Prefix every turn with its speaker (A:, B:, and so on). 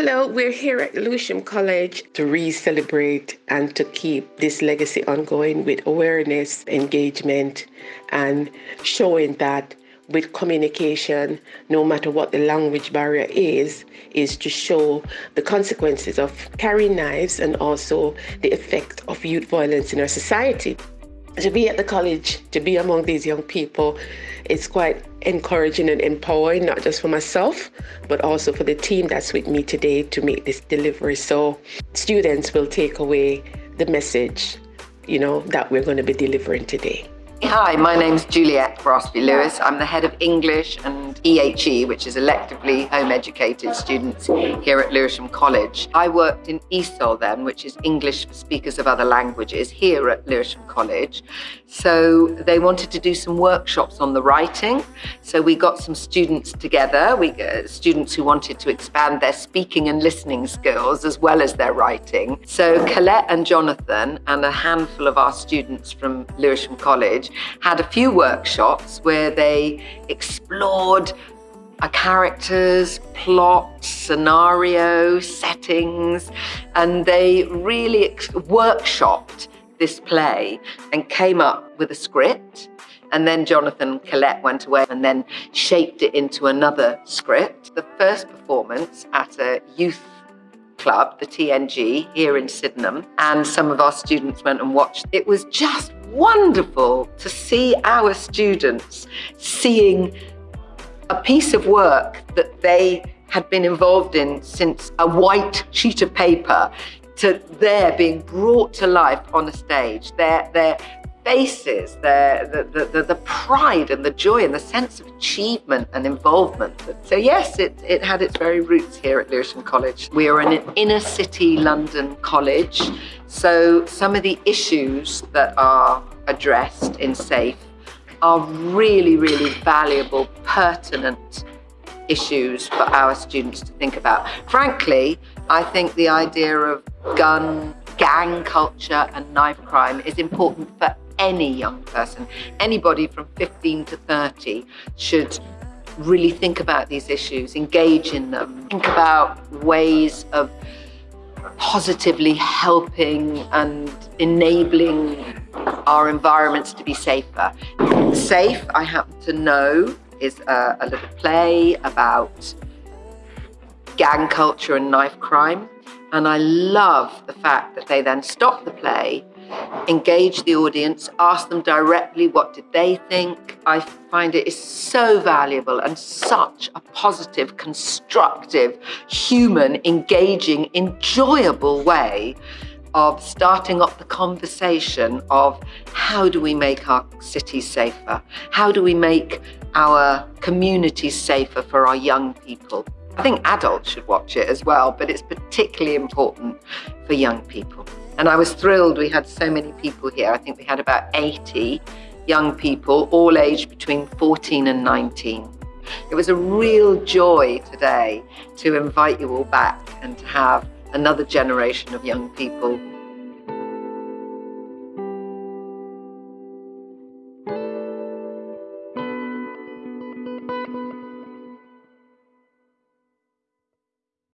A: Hello, we're here at Lewisham College to re celebrate and to keep this legacy ongoing with awareness, engagement, and showing that with communication, no matter what the language barrier is, is to show the consequences of carrying knives and also the effect of youth violence in our society. To be at the college, to be among these young people, it's quite encouraging and empowering, not just for myself, but also for the team that's with me today to make this delivery. So students will take away the message, you know, that we're going to be delivering today.
B: Hi, my name's Juliette Brasby Lewis. I'm the head of English and EHE, which is electively home educated students here at Lewisham College. I worked in ESOL then, which is English for speakers of other languages, here at Lewisham College. So they wanted to do some workshops on the writing. So we got some students together, we uh, students who wanted to expand their speaking and listening skills as well as their writing. So Colette and Jonathan and a handful of our students from Lewisham College had a few workshops where they explored a characters, plot, scenario, settings, and they really workshopped this play and came up with a script. And then Jonathan Colette went away and then shaped it into another script. The first performance at a youth club, the TNG, here in Sydenham, and some of our students went and watched. It was just wonderful to see our students seeing a piece of work that they had been involved in since a white sheet of paper to their being brought to life on a stage. Their, their faces, their, the, the, the, pride and the joy and the sense of achievement and involvement. So yes, it, it had its very roots here at Lewisham College. We are an inner city London college, so some of the issues that are addressed in SAFE are really, really valuable, pertinent issues for our students to think about. Frankly, I think the idea of gun, gang culture and knife crime is important for any young person. Anybody from 15 to 30 should really think about these issues, engage in them, think about ways of positively helping and enabling our environments to be safer. Safe, I happen to know, is a, a little play about gang culture and knife crime. And I love the fact that they then stop the play engage the audience, ask them directly what did they think. I find it is so valuable and such a positive, constructive, human, engaging, enjoyable way of starting up the conversation of how do we make our cities safer? How do we make our communities safer for our young people? I think adults should watch it as well, but it's particularly important for young people. And I was thrilled we had so many people here. I think we had about 80 young people, all aged between 14 and 19. It was a real joy today to invite you all back and to have another generation of young people